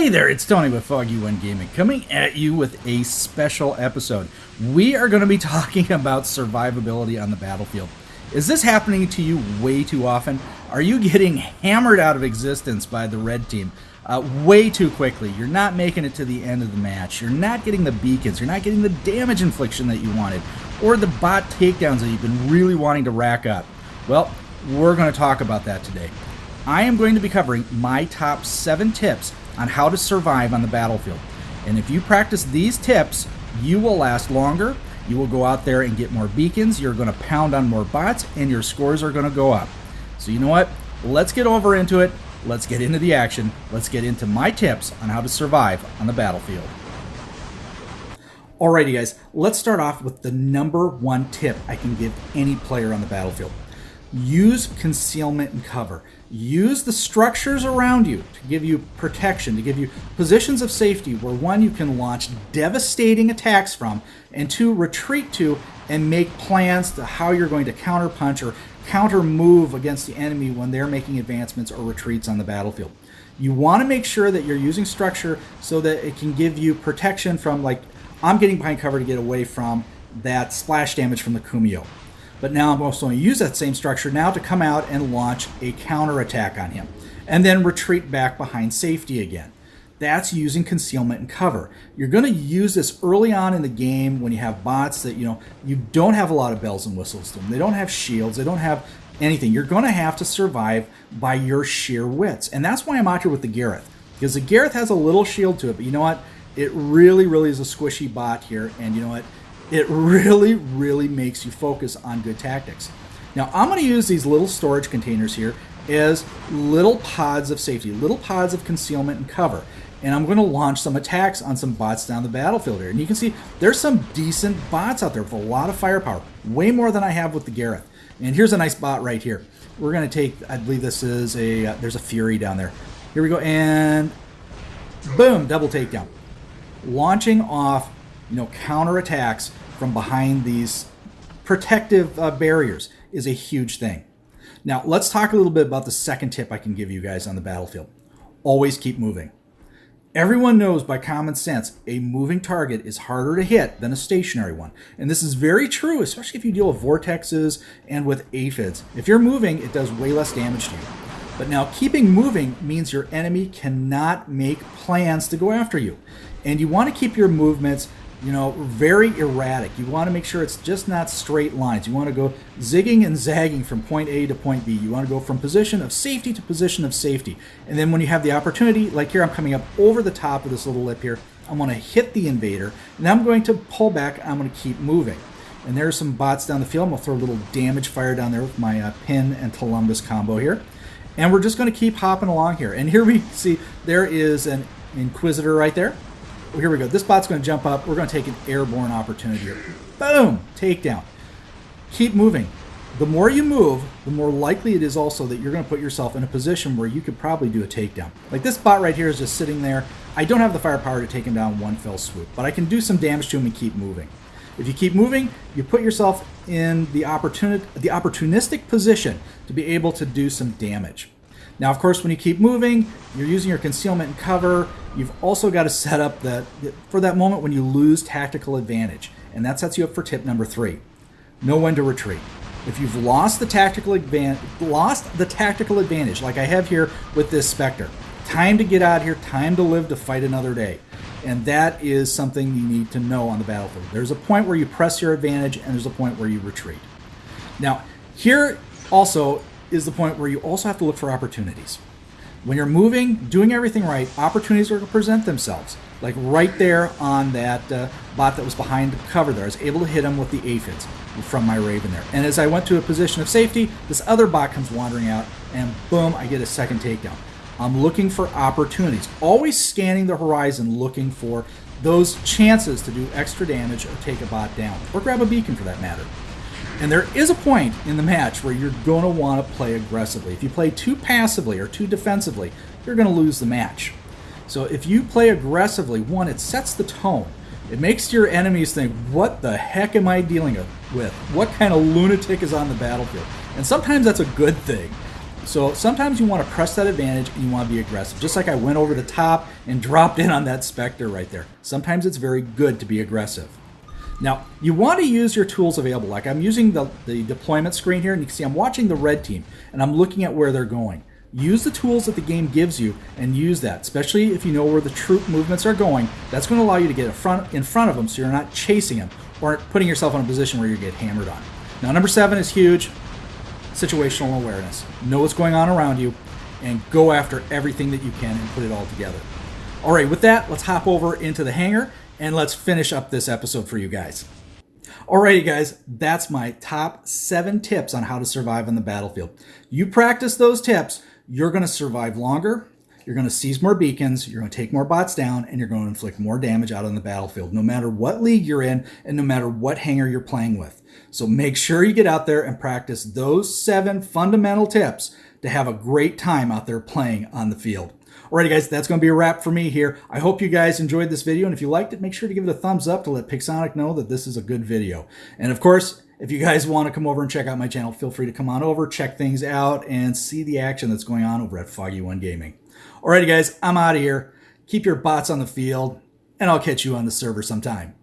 Hey there, it's Tony with Foggy One Gaming coming at you with a special episode. We are going to be talking about survivability on the battlefield. Is this happening to you way too often? Are you getting hammered out of existence by the red team uh, way too quickly? You're not making it to the end of the match. You're not getting the beacons. You're not getting the damage infliction that you wanted, or the bot takedowns that you've been really wanting to rack up. Well, we're going to talk about that today. I am going to be covering my top seven tips on how to survive on the battlefield. And if you practice these tips, you will last longer. You will go out there and get more beacons. You're going to pound on more bots, and your scores are going to go up. So, you know what? Let's get over into it. Let's get into the action. Let's get into my tips on how to survive on the battlefield. Alrighty, guys, let's start off with the number one tip I can give any player on the battlefield use concealment and cover. Use the structures around you to give you protection, to give you positions of safety where one, you can launch devastating attacks from, and two, retreat to and make plans to how you're going to counterpunch or counter move against the enemy when they're making advancements or retreats on the battlefield. You want to make sure that you're using structure so that it can give you protection from, like, I'm getting behind cover to get away from that splash damage from the Kumiho. But now I'm also going to use that same structure now to come out and launch a counterattack on him. And then retreat back behind safety again. That's using concealment and cover. You're going to use this early on in the game when you have bots that, you know, you don't have a lot of bells and whistles to them. They don't have shields. They don't have anything. You're going to have to survive by your sheer wits. And that's why I'm out here with the Gareth. Because the Gareth has a little shield to it, but you know what? It really, really is a squishy bot here. And you know what? It really, really makes you focus on good tactics. Now, I'm going to use these little storage containers here as little pods of safety, little pods of concealment and cover. And I'm going to launch some attacks on some bots down the battlefield here. And you can see there's some decent bots out there with a lot of firepower, way more than I have with the Gareth. And here's a nice bot right here. We're going to take, I believe this is a, uh, there's a Fury down there. Here we go, and boom, double takedown. Launching off, you know, counter attacks from behind these protective uh, barriers is a huge thing. Now, let's talk a little bit about the second tip I can give you guys on the battlefield. Always keep moving. Everyone knows by common sense a moving target is harder to hit than a stationary one. And this is very true, especially if you deal with vortexes and with aphids. If you're moving, it does way less damage to you. But now keeping moving means your enemy cannot make plans to go after you. And you want to keep your movements you know, very erratic. You want to make sure it's just not straight lines. You want to go zigging and zagging from point A to point B. You want to go from position of safety to position of safety. And then when you have the opportunity, like here, I'm coming up over the top of this little lip here. I'm going to hit the invader, and I'm going to pull back. I'm going to keep moving. And there's some bots down the field. I'm going to throw a little damage fire down there with my uh, pin and Columbus combo here. And we're just going to keep hopping along here. And here we see there is an Inquisitor right there well, here we go. This bot's going to jump up. We're going to take an airborne opportunity. Boom! Takedown. Keep moving. The more you move, the more likely it is also that you're going to put yourself in a position where you could probably do a takedown. Like this bot right here is just sitting there. I don't have the firepower to take him down one fell swoop, but I can do some damage to him and keep moving. If you keep moving, you put yourself in the, opportunity, the opportunistic position to be able to do some damage. Now, of course, when you keep moving, you're using your concealment and cover. You've also got to set up that for that moment when you lose tactical advantage, and that sets you up for tip number three: know when to retreat. If you've lost the tactical advantage, lost the tactical advantage, like I have here with this Spectre, time to get out here, time to live to fight another day. And that is something you need to know on the battlefield. There's a point where you press your advantage, and there's a point where you retreat. Now, here also is the point where you also have to look for opportunities. When you're moving, doing everything right, opportunities are going to present themselves. Like right there on that uh, bot that was behind the cover there, I was able to hit him with the aphids from my Raven there. And as I went to a position of safety, this other bot comes wandering out, and boom, I get a second takedown. I'm looking for opportunities, always scanning the horizon, looking for those chances to do extra damage or take a bot down, or grab a beacon for that matter. And there is a point in the match where you're going to want to play aggressively. If you play too passively or too defensively, you're going to lose the match. So if you play aggressively, one, it sets the tone. It makes your enemies think, what the heck am I dealing with? What kind of lunatic is on the battlefield? And sometimes that's a good thing. So sometimes you want to press that advantage and you want to be aggressive. Just like I went over the top and dropped in on that Spectre right there. Sometimes it's very good to be aggressive. Now, you want to use your tools available. Like I'm using the, the deployment screen here, and you can see I'm watching the red team, and I'm looking at where they're going. Use the tools that the game gives you and use that, especially if you know where the troop movements are going. That's going to allow you to get in front, in front of them so you're not chasing them or putting yourself in a position where you get hammered on. Now, number seven is huge situational awareness. Know what's going on around you and go after everything that you can and put it all together. All right, with that, let's hop over into the hangar and let's finish up this episode for you guys. Alrighty, guys, that's my top seven tips on how to survive on the battlefield. You practice those tips, you're going to survive longer, you're going to seize more beacons, you're going to take more bots down, and you're going to inflict more damage out on the battlefield, no matter what league you're in and no matter what hangar you're playing with. So make sure you get out there and practice those seven fundamental tips to have a great time out there playing on the field. Alrighty guys, that's going to be a wrap for me here. I hope you guys enjoyed this video, and if you liked it, make sure to give it a thumbs up to let Pixonic know that this is a good video. And of course, if you guys want to come over and check out my channel, feel free to come on over, check things out, and see the action that's going on over at Foggy One Gaming. Alrighty guys, I'm out of here. Keep your bots on the field, and I'll catch you on the server sometime.